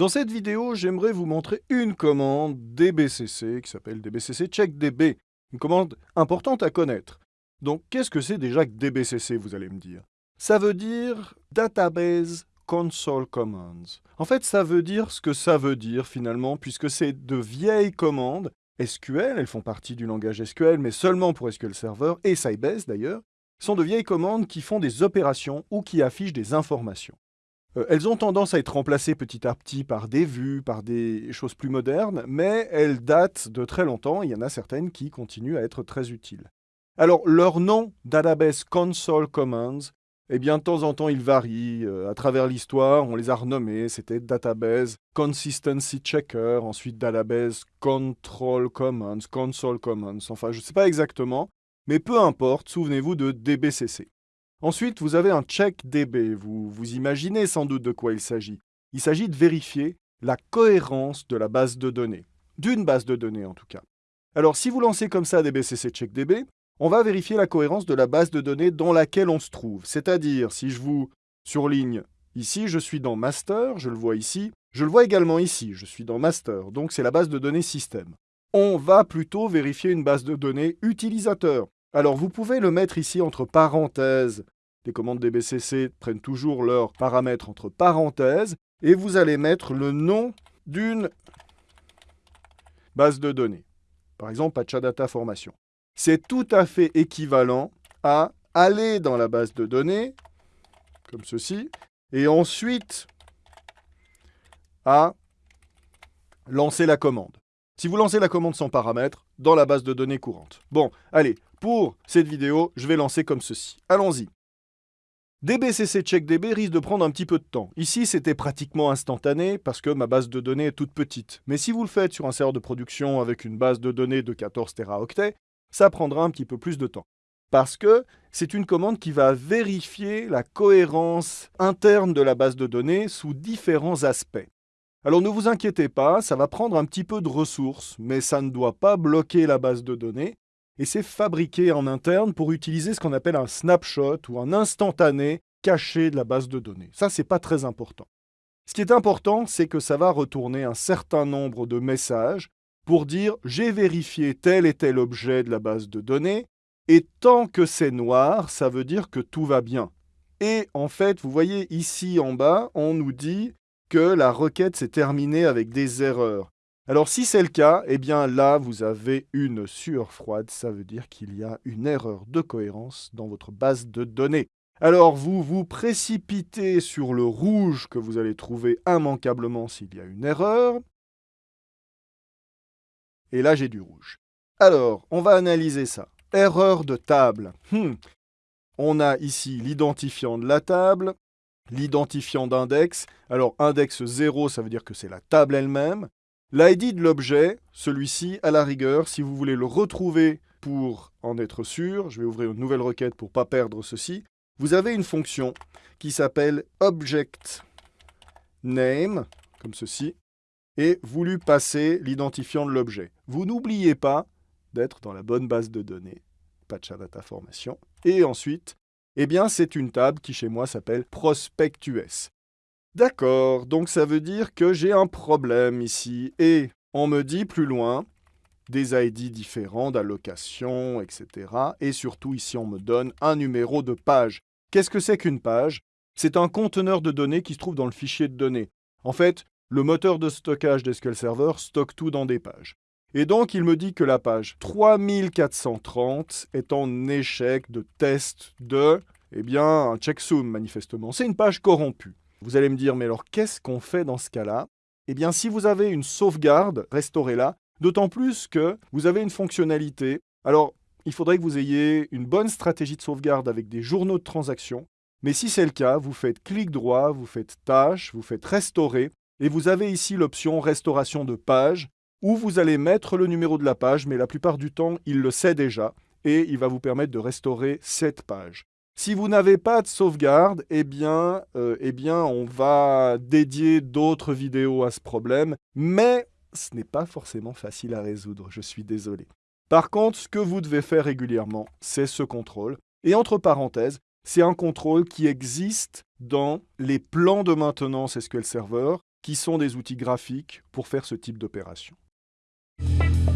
Dans cette vidéo, j'aimerais vous montrer une commande DBCC qui s'appelle DBCC CheckDB, une commande importante à connaître. Donc, qu'est-ce que c'est déjà que DBCC, vous allez me dire? Ça veut dire Database Console Commands. En fait, ça veut dire ce que ça veut dire finalement, puisque c'est de vieilles commandes SQL, elles font partie du langage SQL, mais seulement pour SQL Server, et Sybase d'ailleurs, sont de vieilles commandes qui font des opérations ou qui affichent des informations. Euh, elles ont tendance à être remplacées petit à petit par des vues, par des choses plus modernes, mais elles datent de très longtemps, il y en a certaines qui continuent à être très utiles. Alors, leur nom, Database Console Commands, eh bien, de temps en temps, il varie. Euh, à travers l'histoire, on les a renommés. C'était Database Consistency Checker, ensuite Database Control Commands, Console Commands. Enfin, je ne sais pas exactement, mais peu importe, souvenez-vous de DBCC. Ensuite, vous avez un check DB. Vous, vous imaginez sans doute de quoi il s'agit. Il s'agit de vérifier la cohérence de la base de données. D'une base de données, en tout cas. Alors, si vous lancez comme ça DBCC check DB, on va vérifier la cohérence de la base de données dans laquelle on se trouve. C'est-à-dire, si je vous surligne ici, je suis dans master, je le vois ici, je le vois également ici, je suis dans master, donc c'est la base de données système. On va plutôt vérifier une base de données utilisateur. Alors vous pouvez le mettre ici entre parenthèses. Les commandes DBCC prennent toujours leurs paramètres entre parenthèses et vous allez mettre le nom d'une base de données. Par exemple, Patchadata Formation. C'est tout à fait équivalent à aller dans la base de données, comme ceci, et ensuite à lancer la commande. Si vous lancez la commande sans paramètres, dans la base de données courante. Bon, allez, pour cette vidéo, je vais lancer comme ceci. Allons-y. DBCC CheckDB risque de prendre un petit peu de temps. Ici, c'était pratiquement instantané parce que ma base de données est toute petite. Mais si vous le faites sur un serveur de production avec une base de données de 14 teraoctets, ça prendra un petit peu plus de temps. Parce que c'est une commande qui va vérifier la cohérence interne de la base de données sous différents aspects. Alors ne vous inquiétez pas, ça va prendre un petit peu de ressources, mais ça ne doit pas bloquer la base de données, et c'est fabriqué en interne pour utiliser ce qu'on appelle un snapshot ou un instantané caché de la base de données. Ça, c'est pas très important. Ce qui est important, c'est que ça va retourner un certain nombre de messages pour dire j'ai vérifié tel et tel objet de la base de données, et tant que c'est noir, ça veut dire que tout va bien. Et en fait, vous voyez ici en bas, on nous dit que la requête s'est terminée avec des erreurs. Alors si c'est le cas, eh bien là, vous avez une sueur froide, ça veut dire qu'il y a une erreur de cohérence dans votre base de données. Alors vous vous précipitez sur le rouge que vous allez trouver immanquablement s'il y a une erreur. Et là, j'ai du rouge. Alors, on va analyser ça. Erreur de table. Hmm. On a ici l'identifiant de la table, l'identifiant d'index. Alors index 0, ça veut dire que c'est la table elle-même. L'ID de l'objet, celui-ci, à la rigueur, si vous voulez le retrouver pour en être sûr, je vais ouvrir une nouvelle requête pour ne pas perdre ceci, vous avez une fonction qui s'appelle object name, comme ceci, et vous lui passez l'identifiant de l'objet. Vous n'oubliez pas d'être dans la bonne base de données, Patchadata Formation, et ensuite, eh bien, c'est une table qui, chez moi, s'appelle ProspectUS. D'accord, donc ça veut dire que j'ai un problème ici. Et on me dit plus loin des ID différents d'allocation, etc. Et surtout, ici, on me donne un numéro de page. Qu'est-ce que c'est qu'une page? C'est un conteneur de données qui se trouve dans le fichier de données. En fait, le moteur de stockage d'SQL Server stocke tout dans des pages. Et donc, il me dit que la page 3430 est en échec de test de, eh bien, un checksum, manifestement. C'est une page corrompue. Vous allez me dire, mais alors, qu'est-ce qu'on fait dans ce cas-là? Eh bien, si vous avez une sauvegarde, restaurez-la, d'autant plus que vous avez une fonctionnalité. Alors, il faudrait que vous ayez une bonne stratégie de sauvegarde avec des journaux de transaction. Mais si c'est le cas, vous faites clic droit, vous faites tâche, vous faites restaurer, et vous avez ici l'option restauration de page où vous allez mettre le numéro de la page, mais la plupart du temps, il le sait déjà, et il va vous permettre de restaurer cette page. Si vous n'avez pas de sauvegarde, eh bien, euh, eh bien on va dédier d'autres vidéos à ce problème, mais ce n'est pas forcément facile à résoudre, je suis désolé. Par contre, ce que vous devez faire régulièrement, c'est ce contrôle. Et entre parenthèses, c'est un contrôle qui existe dans les plans de maintenance SQL Server, qui sont des outils graphiques pour faire ce type d'opération. Thank you.